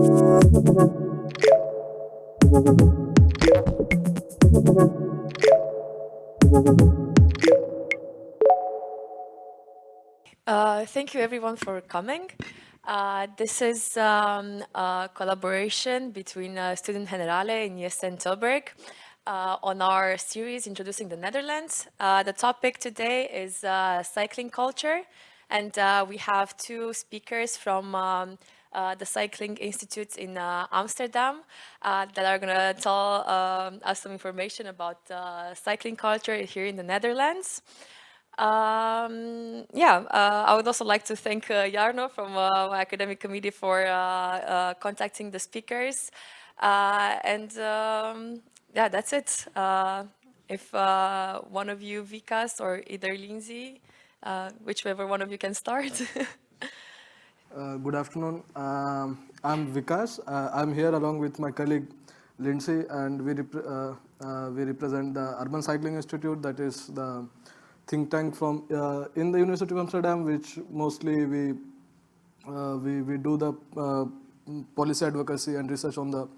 Uh, thank you everyone for coming. Uh, this is um, a collaboration between uh, Studium Generale and IESE Tilburg uh, on our series introducing the Netherlands. Uh, the topic today is cycling culture and we have two speakers from um, the Cycling Institute in Amsterdam that are going to tell um, us some information about cycling culture here in the Netherlands. Um, yeah, uh, I would also like to thank uh, Jarno from uh, my academic committee for uh, uh, contacting the speakers. Uh, and um, yeah, that's it. if one of you, Vikas or either Lindsay, whichever one of you can start. good afternoon. Um, I'm Vikas. I'm here along with my colleague Lindsay and we, rep we represent the Urban Cycling Institute that is the think tank from uh, in the University of Amsterdam, which mostly we uh, we we do the uh, policy advocacy and research on the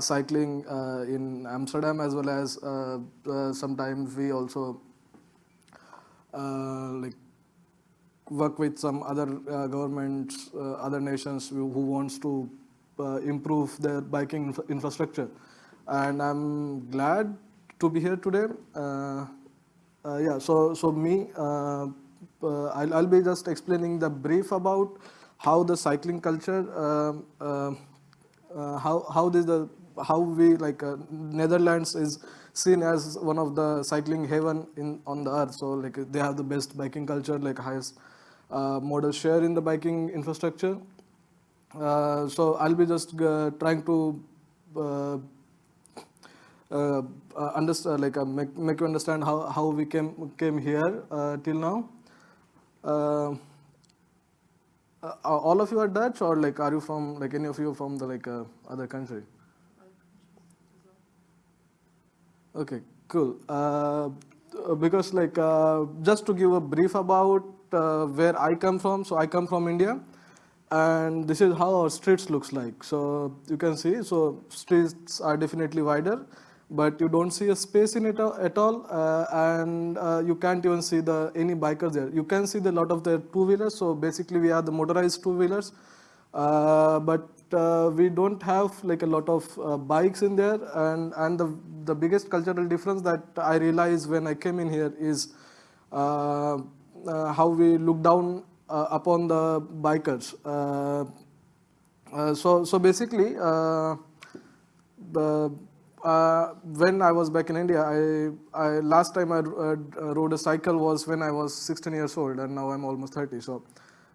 cycling in Amsterdam as well as sometimes we also like work with some other uh, governments, uh, other nations who, wants to uh, improve their biking infra infrastructure. And I'm glad to be here today. Uh, yeah, so, so me, uh, uh, I'll, I'll be just explaining the brief about how the cycling culture, how, how the, how we like Netherlands is seen as one of the cycling haven in on the earth. So like they have the best biking culture, like highest uh, modal share in the biking infrastructure. Uh, so I'll be just uh, trying to uh, uh, understand, like uh, make, make you understand how, how we came came here till now. all of you are Dutch, or like are you from like any of you from the like other country? Okay, cool. because like just to give a brief about where I come from, so I come from India and this is how our streets looks like. So you can see, so streets are definitely wider but you don't see a space in it at all uh, and uh, you can't even see the any bikers there. You can see the lot of the two-wheelers, so basically we are the motorized two-wheelers, uh, but uh, we don't have like a lot of uh, bikes in there and, and the, the biggest cultural difference that I realized when I came in here is uh, how we look down upon the bikers. so, so basically, the uh, when I was back in India, I, I last time I uh, rode a cycle was when I was 16 years old, and now I'm almost 30. So,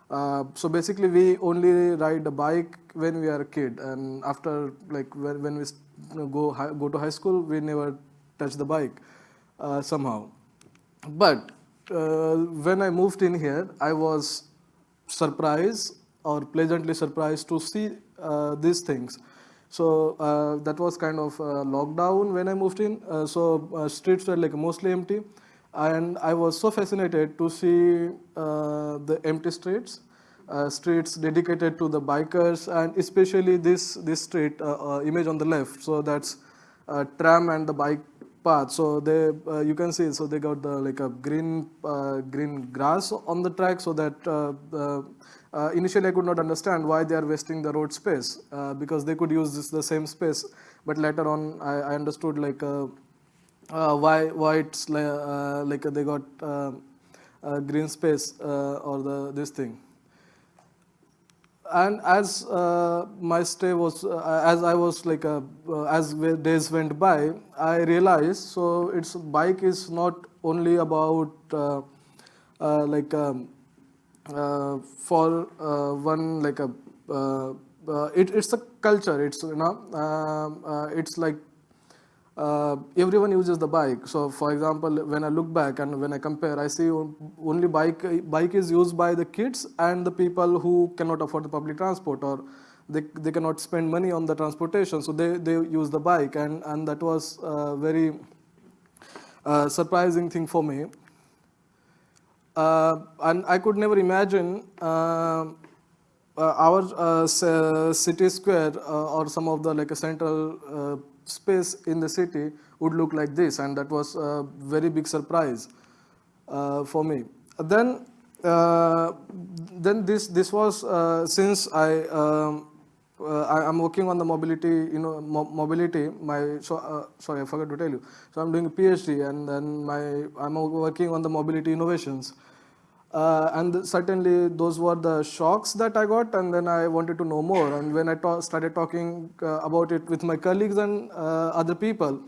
uh, so basically, we only ride a bike when we are a kid, and after like when, when we go go to high school, we never touch the bike uh, somehow. But uh, when I moved in here, I was surprised or pleasantly surprised to see uh, these things. So uh, that was kind of lockdown when I moved in. Uh, so uh, streets were like mostly empty. And I was so fascinated to see the empty streets. Uh, streets dedicated to the bikers and especially this this street uh, uh, image on the left so that's tram and the bike path so they you can see so they got the like a green green grass on the track so that uh, initially I could not understand why they are wasting the road space uh, because they could use this the same space. But later on, I, I understood like uh, uh why why it's like, uh, like they got uh, green space or the this thing. And as my stay was, as I was like, as days went by, I realized so its bike is not only about like. Um, uh, for uh, one like a uh, it, it's a culture it's you know um, it's like uh, everyone uses the bike. So, for example, when I look back and when I compare, I see only bike bike is used by the kids and the people who cannot afford the public transport or they, they cannot spend money on the transportation. So they, they use the bike and, and that was a very uh, surprising thing for me. Uh, and I could never imagine uh, uh, our uh, uh, city square uh, or some of the like a central uh, space in the city would look like this, and that was a very big surprise uh, for me. Then, uh, then this this was uh, since I. Um, uh, I, am working on the mobility, you know, mo- mobility. My so uh, sorry, I forgot to tell you. So I'm doing a PhD, and then my I'm working on the mobility innovations. Uh, and certainly those were the shocks that I got, and then I wanted to know more. And when I ta- started talking uh, about it with my colleagues and uh, other people,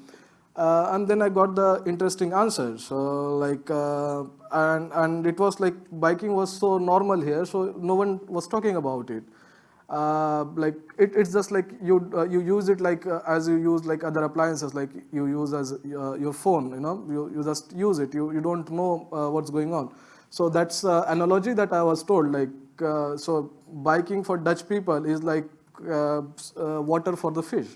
uh, and then I got the interesting answers. So like, uh, and and it was like biking was so normal here, so no one was talking about it. Uh, like it, it's just like you you use it like as you use like other appliances like you use as your phone you know you, you just use it you, you don't know what's going on so that's uh, analogy that i was told like uh, so biking for dutch people is like uh, uh, water for the fish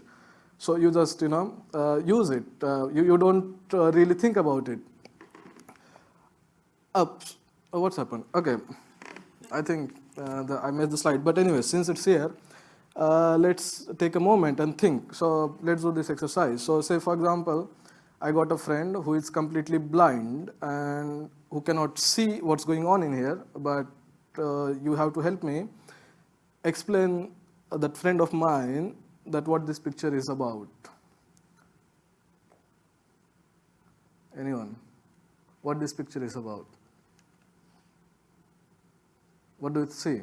so you just you know uh, use it uh, you, you don't really think about it Ups. Oh, what's happened? Okay. I think the, I missed the slide. But anyway, since it's here, let's take a moment and think. So let's do this exercise. So say, for example, I got a friend who is completely blind and who cannot see what's going on in here, but uh, you have to help me explain that friend of mine that what this picture is about. Anyone? What this picture is about? What do you see?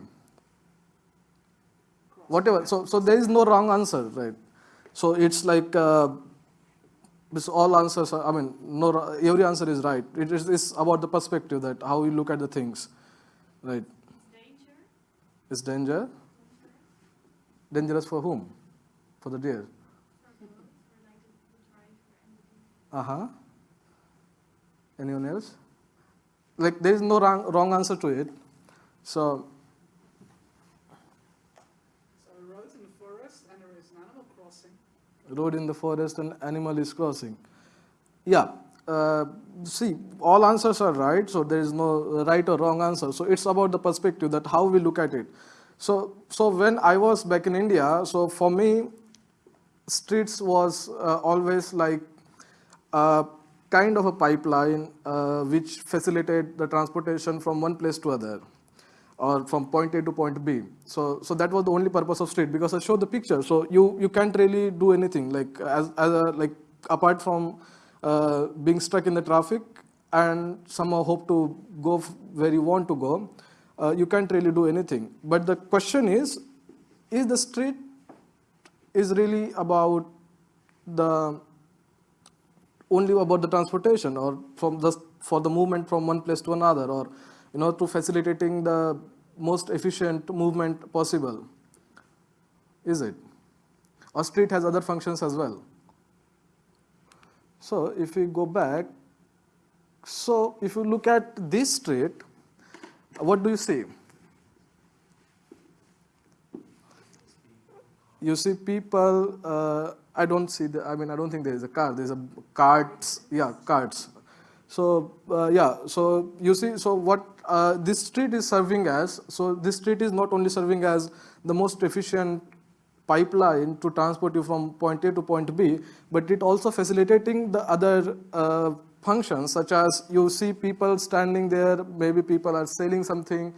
Whatever. So, so there is no wrong answer, right? So it's like uh, this all answers. Are, I mean, no, every answer is right. It is it's about the perspective that how we look at the things, right? Danger? Is danger dangerous for whom? For the deer. Uh huh. Anyone else? Like there is no wrong, wrong answer to it. So a road in the forest and there is an animal crossing. Road in the forest and animal is crossing. Yeah. Uh, see, all answers are right, so there is no right or wrong answer. So it's about the perspective that how we look at it. So, so when I was back in India, so for me, streets was uh, always like a kind of a pipeline uh, which facilitate the transportation from one place to other or from point A to point B. So, so that was the only purpose of street because I showed the picture. So you, you can't really do anything like as, as a, like apart from uh, being stuck in the traffic and somehow hope to go where you want to go, uh, you can't really do anything. But the question is, is the street is really about the only about the transportation or from the for the movement from one place to another or you know to facilitating the most efficient movement possible. Is it? Or street has other functions as well. So if we go back so if you look at this street what do you see? You see people uh, i don't see the i mean i don't think there is a car there's a carts yeah carts so uh, yeah so you see so what uh, this street is serving as so this street is not only serving as the most efficient pipeline to transport you from point a to point b but it also facilitating the other uh, functions such as you see people standing there maybe people are selling something.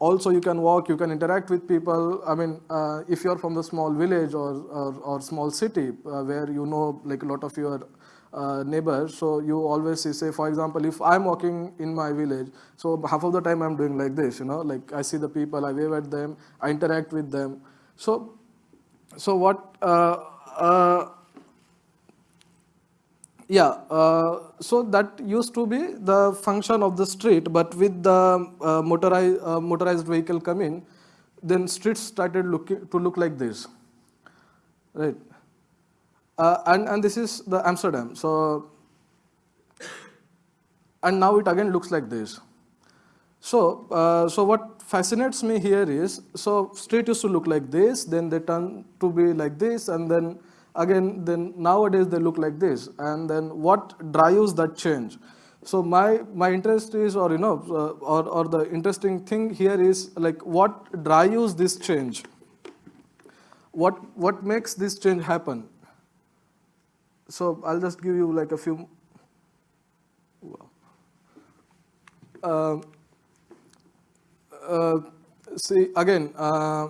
Also you can walk you can interact with people. I mean uh, if you're from the small village or, or, or small city uh, where you know like a lot of your uh, neighbors so you always see say for example if i'm walking in my village so half of the time i'm doing like this you know like i see the people i wave at them i interact with them so so what uh, uh, yeah, uh, so that used to be the function of the street, but with the uh, motorized, uh, motorized vehicle coming, then streets started looking to look like this, right? Uh, and and this is the Amsterdam. So, and now it again looks like this. So, uh, so what fascinates me here is, so street used to look like this, then they turn to be like this, and then again, then nowadays they look like this. And then what drives that change? So my my interest is, or you know, uh, or or the interesting thing here is like what drives this change. What what makes this change happen? So I'll just give you like a few. Uh, uh, see again. Uh,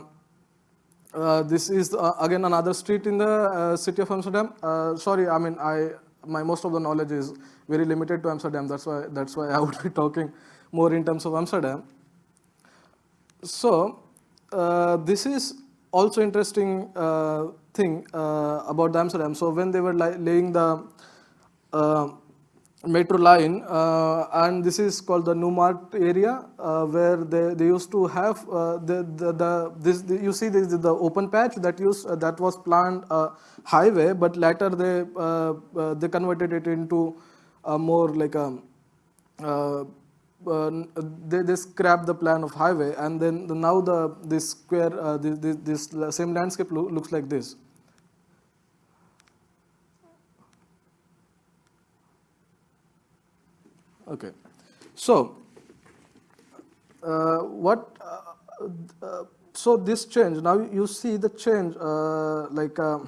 uh, this is uh, again another street in the city of Amsterdam. Sorry, I mean I my most of the knowledge is very limited to Amsterdam. That's why that's why I would be talking more in terms of Amsterdam. So this is also interesting uh, thing about the Amsterdam. So when they were laying the metro line uh, and this is called the Nieuwmarkt area uh, where they, they used to have uh, the, the, the, this the, you see this is the open patch that used that was planned a highway but later they they converted it into a more like a uh, they, they scrapped the plan of highway and then the, now the this square uh, this, this, this, same landscape lo looks like this Okay. So, uh, what, uh, uh, so this change, now you see the change uh, like uh,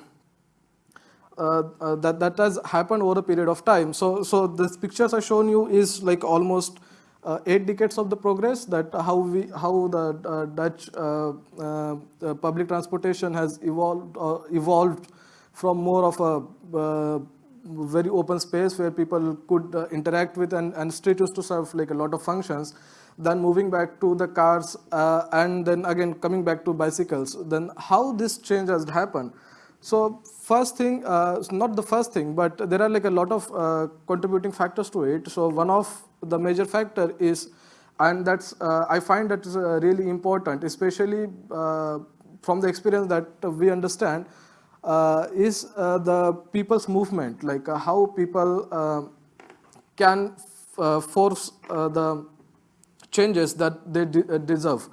uh, that, that has happened over a period of time. So, so this pictures I shown you is like almost Uh, eight decades of the progress that how we, how the uh, Dutch uh, public transportation has evolved, evolved from more of a very open space where people could uh, interact with and, and street used to serve like a lot of functions then moving back to the cars uh, and then again coming back to bicycles. Then how this change has happened so first thing uh, not the first thing but there are like a lot of uh, contributing factors to it so one of the major factor is and that's uh, i find that is uh, really important especially from the experience that we understand uh, is uh, the people's movement, like uh, how people can force the changes that they de deserve.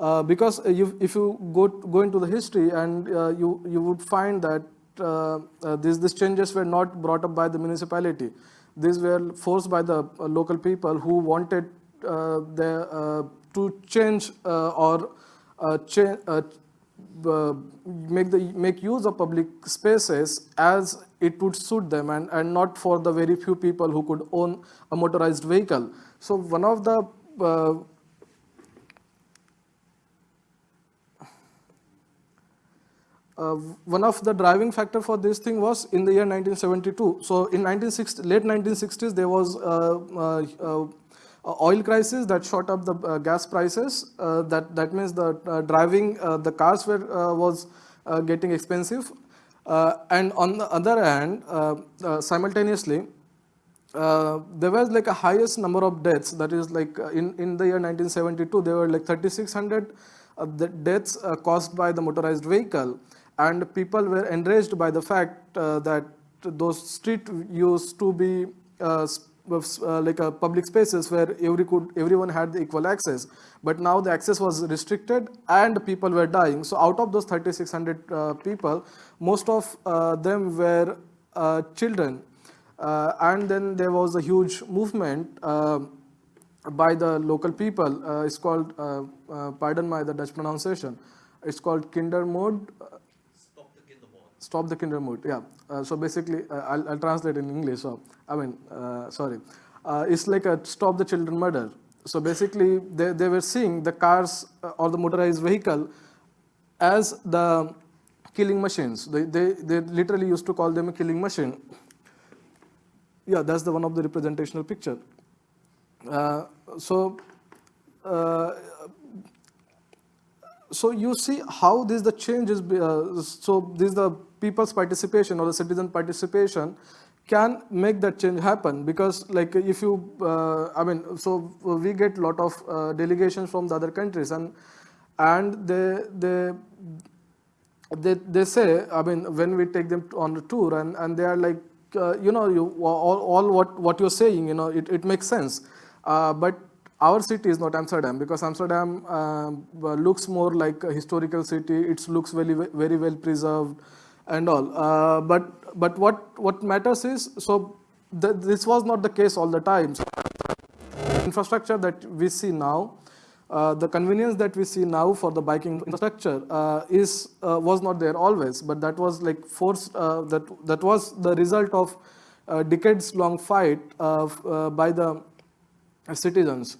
Uh, because uh, you, if you go go into the history and uh, you you would find that uh, uh these these changes were not brought up by the municipality these were forced by the uh, local people who wanted the to change or uh, make the make use of public spaces as it would suit them and, and not for the very few people who could own a motorized vehicle. So one of the uh, uh, one of the driving factor for this thing was in the year 1972. So in 1960, late 1960s, there was uh, uh, uh uh, oil crisis that shot up the uh, gas prices. Uh, that that means the driving the cars were was getting expensive, and on the other hand, simultaneously. there was like a highest number of deaths that is like in in the year 1972 there were like 3600 the deaths caused by the motorized vehicle and people were enraged by the fact uh, that those street used to be uh, uh, like a public spaces where every could, everyone had the equal access. But now the access was restricted and people were dying. So out of those 3,600 uh, people, most of uh, them were uh, children. And then there was a huge movement by the local people. it's called, pardon my the Dutch pronunciation, it's called Kindermoord. Stop the the Kindermoord, yeah. so basically, I'll, I'll translate in English. So I mean, uh, sorry, uh, it's like a stop the children murder. So basically, they, they were seeing the cars uh, or the motorized vehicle as the killing machines. They, they, they literally used to call them a killing machine. Yeah, that's the one of the representational picture. Uh, so, uh, so you see how this the changes. Uh, so this is the people's participation or the citizen participation can make that change happen because like if you uh, i mean so we get a lot of uh, delegations from the other countries and and they they they, they say i mean when we take them on the tour and and they are like uh, you know you all, all what what you're saying you know it, it makes sense uh, but our city is not Amsterdam because Amsterdam uh, looks more like a historical city. It looks very very well preserved and all. Uh, but but what what matters is so th- this was not the case all the time. So, infrastructure that we see now, uh, the convenience that we see now for the biking infrastructure uh, is uh, was not there always, but that was like forced. Uh, that that was the result of uh, decades-long fight uh, by the citizens.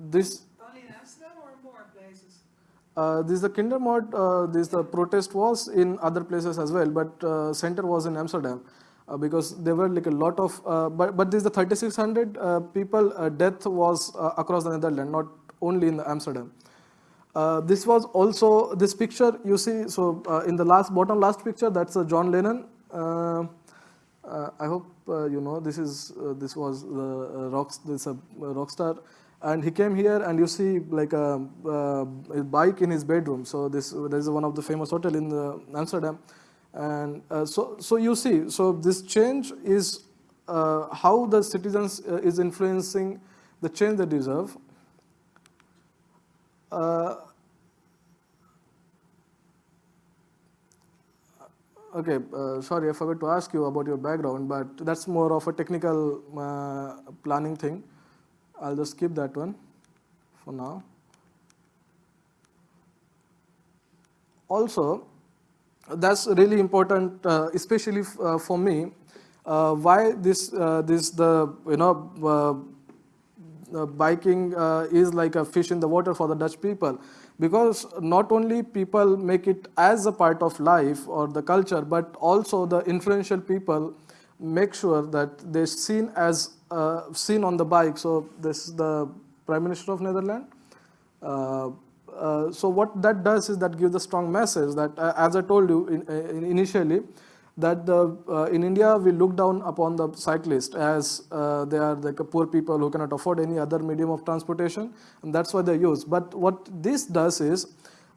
This Only in Amsterdam or in more places? Uh, this is the Kindermoord, uh, this the protest was in other places as well, but uh, center was in Amsterdam uh, because there were like a lot of, uh, but, but this the 3600 uh, people uh, death was uh, across the Netherlands, not only in Amsterdam. Uh, this was also this picture you see. So uh, in the last bottom last picture, that's uh, John Lennon. Uh, uh, I hope uh, you know this is uh, this was the uh, rock this rock star, and he came here and you see like a, uh, a bike in his bedroom. So this there is one of the famous hotel in the Amsterdam, and uh, so so you see so this change is uh, how the citizens uh, is influencing the change they deserve. Uh, Okay, uh, sorry, I forgot to ask you about your background, but that's more of a technical uh, planning thing. I'll just skip that one for now. Also, that's really important, uh, especially uh, for me. Uh, why this uh, this the you know uh, biking uh, is like a fish in the water for the Dutch people because not only people make it as a part of life or the culture, but also the influential people make sure that they're seen as uh, seen on the bike. So this is the Prime Minister of Netherlands. Uh, uh, so what that does is that gives a strong message that, uh, as I told you in, in initially, that the, uh, in India we look down upon the cyclist as uh, they are like poor people who cannot afford any other medium of transportation, and that's why they use. But what this does is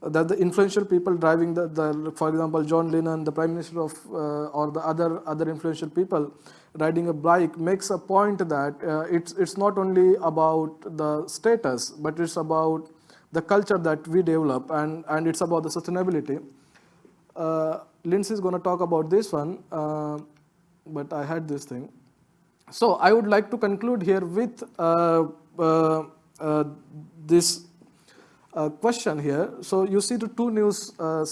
that the influential people driving the, the for example, John Lennon, the Prime Minister of, uh, or the other other influential people riding a bike makes a point that uh, it's it's not only about the status, but it's about the culture that we develop, and and it's about the sustainability. Uh, Lindsay is going to talk about this one, uh, but I had this thing. So I would like to conclude here with uh, uh, uh, this uh, question here. So you see the two news uh,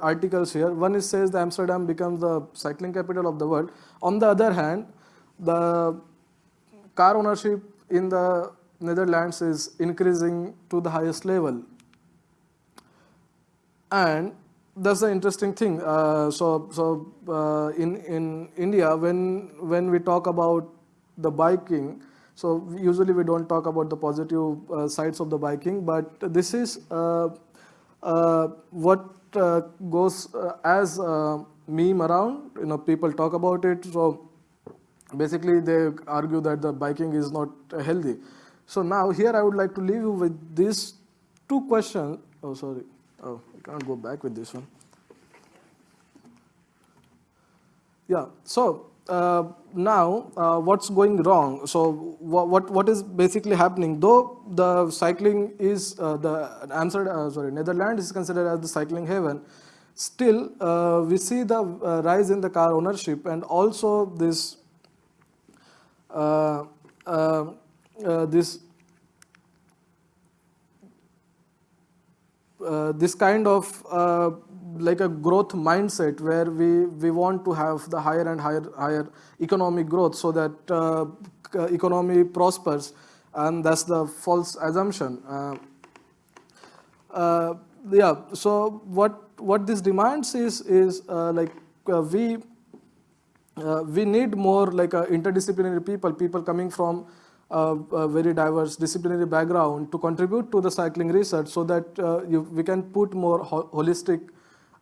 articles here. One is says the Amsterdam becomes the cycling capital of the world. On the other hand, the car ownership in the Netherlands is increasing to the highest level. And that's the interesting thing. Uh, so, so uh, in in India, when when we talk about the biking, so usually we don't talk about the positive uh, sides of the biking, but this is uh, uh, what uh, goes uh, as a meme around. You know, people talk about it. So basically, they argue that the biking is not healthy. So now here I would like to leave you with these two questions. Oh, sorry. Oh, I can't go back with this one. Yeah. So uh, now, uh, what's going wrong? So what, what what is basically happening? Though the cycling is uh, the Amsterdam, uh, sorry, Netherlands is considered as the cycling haven. Still, uh, we see the uh, rise in the car ownership and also this this this kind of like a growth mindset where we, we want to have the higher and higher higher economic growth so that uh, economy prospers. And that's the false assumption. Uh, uh, yeah so what what this demands is is uh, like uh, we uh, we need more like uh, interdisciplinary people, people coming from uh, a very diverse disciplinary background to contribute to the cycling research so that uh, you, we can put more ho- holistic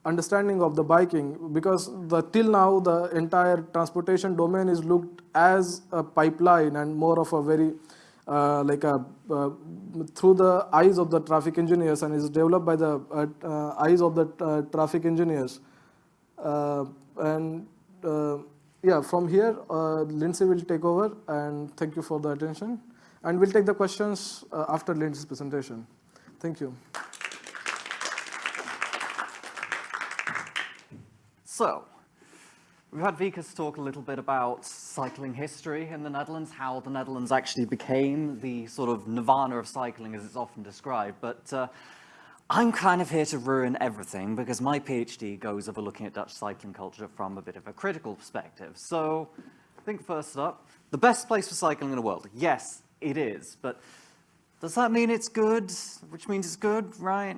understanding of the biking because the, till now the entire transportation domain is looked as a pipeline and more of a very uh, like a uh, through the eyes of the traffic engineers and is developed by the uh, uh, eyes of the uh, traffic engineers uh, and yeah, from here, Lindsay will take over, and thank you for the attention. And we'll take the questions after Lindsay's presentation. Thank you. So, we've had Vikas talk a little bit about cycling history in the Netherlands, how the Netherlands actually became the sort of nirvana of cycling as it's often described, but uh, I'm kind of here to ruin everything because my PhD goes over looking at Dutch cycling culture from a bit of a critical perspective. So, I think first up, the best place for cycling in the world. Yes, it is, but does that mean it's good? Which means it's good, right?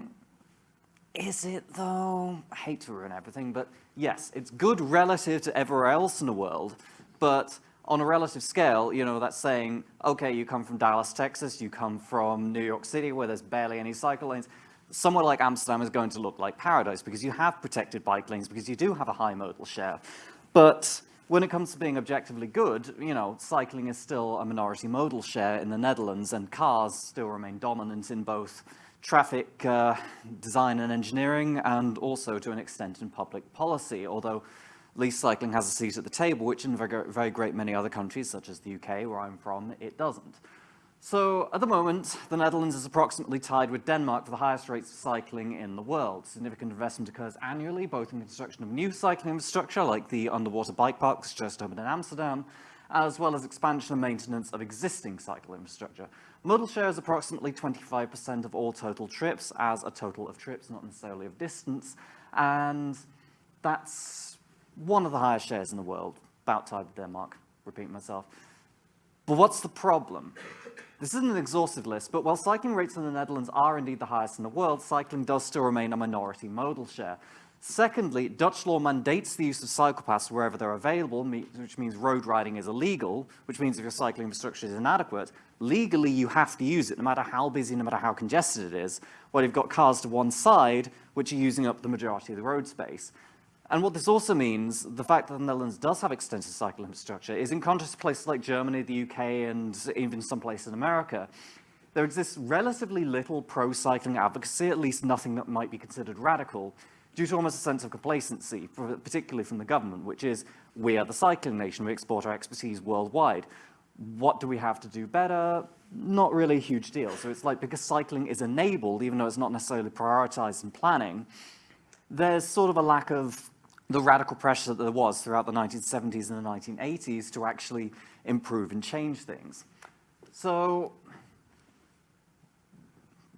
Is it though? I hate to ruin everything, but yes, it's good relative to everywhere else in the world, but on a relative scale, you know, that's saying, okay, you come from Dallas, Texas, you come from New York City where there's barely any cycle lanes, somewhere like Amsterdam is going to look like paradise because you have protected bike lanes, because you do have a high modal share. But when it comes to being objectively good, you know, cycling is still a minority modal share in the Netherlands and cars still remain dominant in both traffic uh, design and engineering and also to an extent in public policy, although at least cycling has a seat at the table, which in very, very great many other countries, such as the UK, where I'm from, it doesn't. So at the moment, the Netherlands is approximately tied with Denmark for the highest rates of cycling in the world. Significant investment occurs annually, both in construction of new cycling infrastructure, like the underwater bike parks just opened in Amsterdam, as well as expansion and maintenance of existing cycle infrastructure. Modal share is approximately 25% of all total trips, as a total of trips, not necessarily of distance, and that's one of the highest shares in the world, about tied with Denmark, repeat myself. But what's the problem? This isn't an exhaustive list, but while cycling rates in the Netherlands are indeed the highest in the world, cycling does still remain a minority modal share. Secondly, Dutch law mandates the use of cycle paths wherever they're available, which means road riding is illegal, which means if your cycling infrastructure is inadequate, legally you have to use it, no matter how busy, no matter how congested it is, while you've got cars to one side, which are using up the majority of the road space. And what this also means, the fact that the Netherlands does have extensive cycle infrastructure, is in contrast to places like Germany, the UK, and even some places in America, there exists relatively little pro-cycling advocacy, at least nothing that might be considered radical, due to almost a sense of complacency, particularly from the government, which is, we are the cycling nation, we export our expertise worldwide. What do we have to do better? Not really a huge deal. So it's like, because cycling is enabled, even though it's not necessarily prioritized in planning, there's sort of a lack of the radical pressure that there was throughout the 1970s and the 1980s to actually improve and change things. So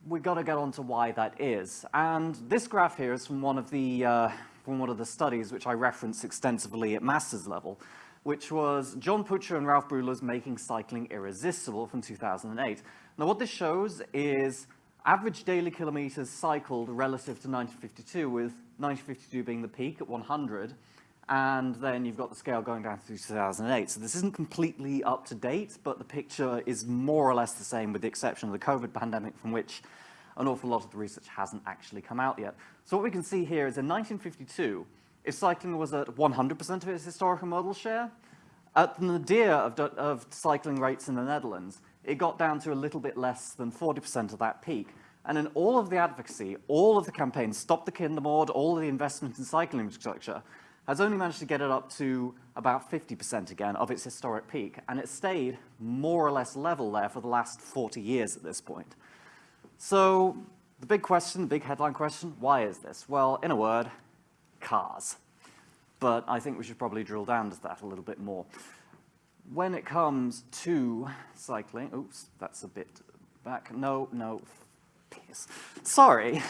we got to get on to why that is. And this graph here is from one of the uh, from one of the studies which I referenced extensively at master's level, which was John Pucher and Ralph Buehler's Making Cycling Irresistible from 2008. Now what this shows is average daily kilometers cycled relative to 1952, with 1952 being the peak at 100, and then you've got the scale going down to 2008. So this isn't completely up to date, but the picture is more or less the same with the exception of the COVID pandemic from which an awful lot of the research hasn't actually come out yet. So what we can see here is in 1952, if cycling was at 100% of its historical modal share, at the nadir of, of cycling rates in the Netherlands, it got down to a little bit less than 40% of that peak. And in all of the advocacy, all of the campaigns, Stop the Kindermoord, all of the investment in cycling infrastructure, has only managed to get it up to about 50% again of its historic peak. And it stayed more or less level there for the last 40 years at this point. So the big question, the big headline question, why is this? Well, in a word, cars. But I think we should probably drill down to that a little bit more when it comes to cycling, oops, that's a bit back. No, no, please. Sorry.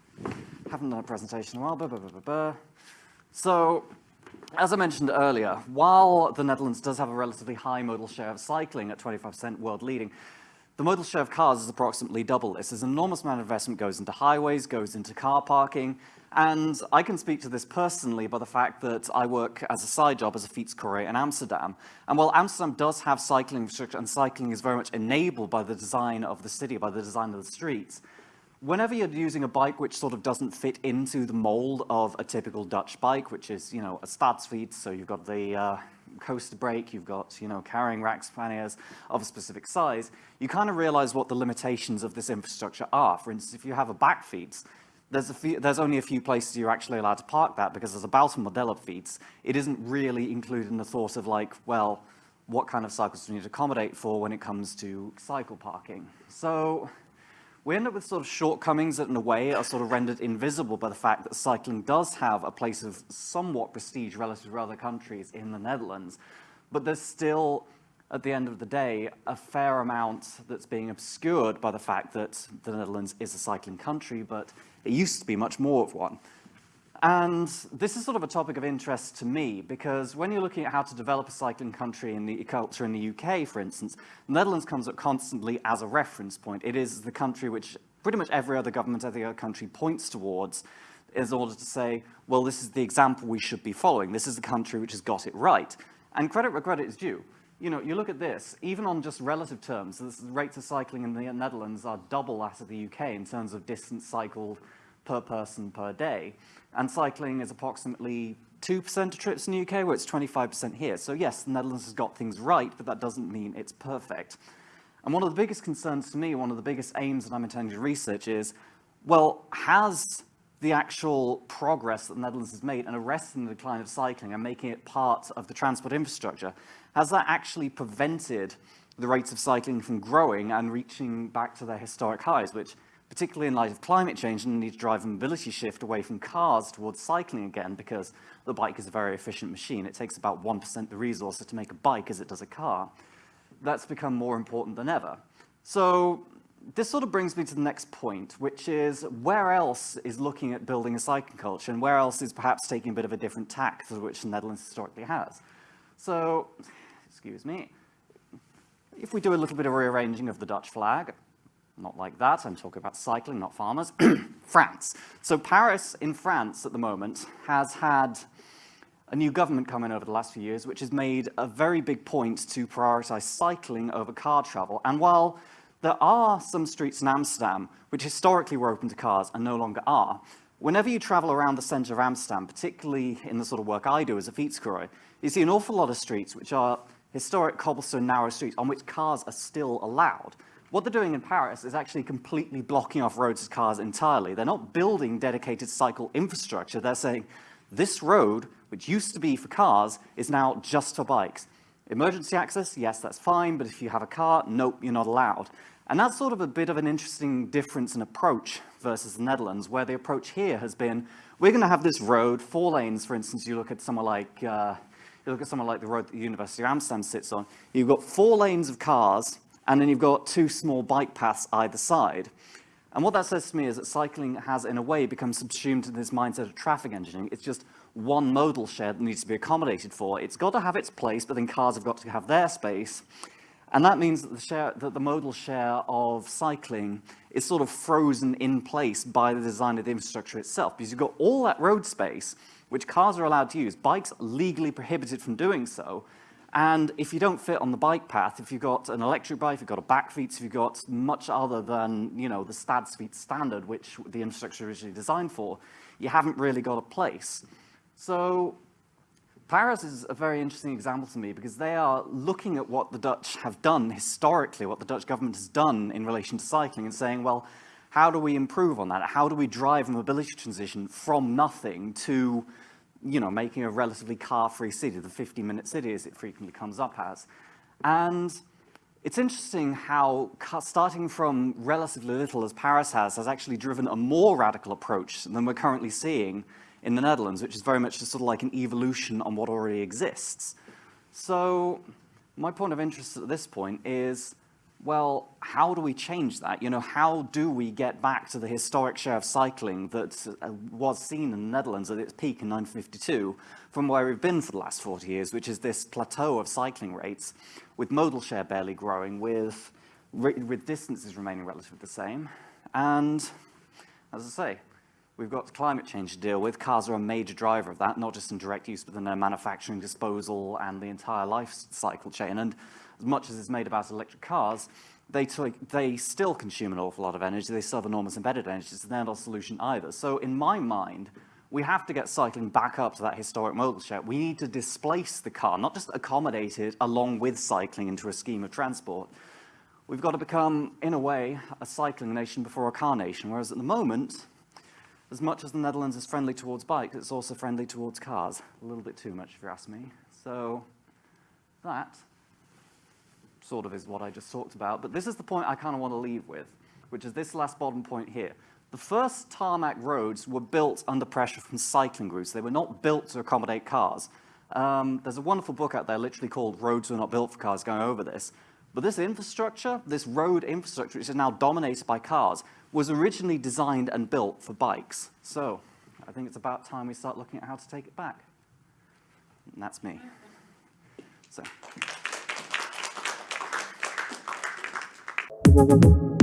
Haven't done a presentation in a while. So, as I mentioned earlier, while the Netherlands does have a relatively high modal share of cycling at 25% world leading, the modal share of cars is approximately double this. As an enormous amount of investment goes into highways, goes into car parking, and I can speak to this personally by the fact that I work as a side job as a fietscourier in Amsterdam. And while Amsterdam does have cycling infrastructure, and cycling is very much enabled by the design of the city, by the design of the streets, whenever you're using a bike which sort of doesn't fit into the mold of a typical Dutch bike, which is, you know, a stadsfiets, so you've got the uh, coaster brake, you've got, you know, carrying racks panniers of a specific size, you kind of realize what the limitations of this infrastructure are. For instance, if you have a bakfiets, there's, few, there's only a few places you're actually allowed to park that because there's a Buitenmodel fiets. It isn't really included in the thought of like, well, what kind of cycles do we need to accommodate for when it comes to cycle parking? So we end up with sort of shortcomings that in a way are sort of rendered invisible by the fact that cycling does have a place of somewhat prestige relative to other countries in the Netherlands, but there's still, at the end of the day, a fair amount that's being obscured by the fact that the Netherlands is a cycling country, but it used to be much more of one. And this is sort of a topic of interest to me because when you're looking at how to develop a cycling country in the culture in the UK, for instance, the Netherlands comes up constantly as a reference point. It is the country which pretty much every other government, every other country points towards in order to say, well, this is the example we should be following. This is the country which has got it right. And credit where credit is due. You know, you look at this, even on just relative terms, the rates of cycling in the Netherlands are double that of the UK in terms of distance cycled per person per day. And cycling is approximately 2% of trips in the UK, where it's 25% here. So yes, the Netherlands has got things right, but that doesn't mean it's perfect. And one of the biggest concerns to me, one of the biggest aims that I'm intending to research is, well, has the actual progress that the Netherlands has made in arresting the decline of cycling and making it part of the transport infrastructure, has that actually prevented the rates of cycling from growing and reaching back to their historic highs, which particularly in light of climate change and the need to drive a mobility shift away from cars towards cycling again because the bike is a very efficient machine. It takes about 1% the resources to make a bike as it does a car. That's become more important than ever. So this sort of brings me to the next point, which is where else is looking at building a cycling culture and where else is perhaps taking a bit of a different tack to which the Netherlands historically has. So, excuse me, if we do a little bit of rearranging of the Dutch flag, not like that, I'm talking about cycling, not farmers. France. So Paris in France at the moment has had a new government come in over the last few years, which has made a very big point to prioritize cycling over car travel. And while there are some streets in Amsterdam which historically were open to cars and no longer are, whenever you travel around the center of Amsterdam, particularly in the sort of work I do as a fietscoureur, you see an awful lot of streets which are historic cobblestone narrow streets on which cars are still allowed. What they're doing in Paris is actually completely blocking off roads to cars entirely. They're not building dedicated cycle infrastructure. They're saying, this road, which used to be for cars, is now just for bikes. Emergency access, yes, that's fine, but if you have a car, nope, you're not allowed. And that's sort of a bit of an interesting difference in approach versus the Netherlands, where the approach here has been, we're going to have this road, four lanes, for instance, you look at somewhere like, uh, you look at somewhere like the road that the University of Amsterdam sits on, you've got four lanes of cars, and then you've got two small bike paths either side. And what that says to me is that cycling has, in a way, become subsumed in this mindset of traffic engineering. It's just one modal share that needs to be accommodated for. It's got to have its place, but then cars have got to have their space. And that means that the, share, that the modal share of cycling is sort of frozen in place by the design of the infrastructure itself, because you've got all that road space, which cars are allowed to use. Bikes legally prohibited from doing so, and if you don't fit on the bike path, if you've got an electric bike, if you've got a BAKfiets, if you've got much other than, you know, the Stadsfiets standard, which the infrastructure originally designed for, you haven't really got a place. So Paris is a very interesting example to me because they are looking at what the Dutch have done historically, what the Dutch government has done in relation to cycling and saying, well, how do we improve on that? How do we drive a mobility transition from nothing to you know, making a relatively car-free city, the 50-minute city as it frequently comes up as. And it's interesting how starting from relatively little as Paris has, has actually driven a more radical approach than we're currently seeing in the Netherlands, which is very much just sort of like an evolution on what already exists. So my point of interest at this point is well, how do we change that? You know, how do we get back to the historic share of cycling that uh, was seen in the Netherlands at its peak in 1952 from where we've been for the last 40 years, which is this plateau of cycling rates with modal share barely growing, with, with distances remaining relatively the same. And as I say, we've got climate change to deal with. Cars are a major driver of that, not just in direct use, but in their manufacturing, disposal, and the entire life cycle chain. And as much as it's made about electric cars, they, they still consume an awful lot of energy. They still have enormous embedded energy, so they're not a solution either. So in my mind, we have to get cycling back up to that historic modal share. We need to displace the car, not just accommodate it along with cycling into a scheme of transport. We've got to become, in a way, a cycling nation before a car nation, whereas at the moment, as much as the Netherlands is friendly towards bikes, it's also friendly towards cars. A little bit too much, if you ask me. So that sort of is what I just talked about, but this is the point I kind of want to leave with. which is this last bottom point here. The first tarmac roads were built under pressure from cycling routes. They were not built to accommodate cars. Um, there's a wonderful book out there literally called Roads Were Not Built for Cars going over this. But this infrastructure, this road infrastructure, which is now dominated by cars, was originally designed and built for bikes. So I think it's about time we start looking at how to take it back. And that's me. So. Thank you.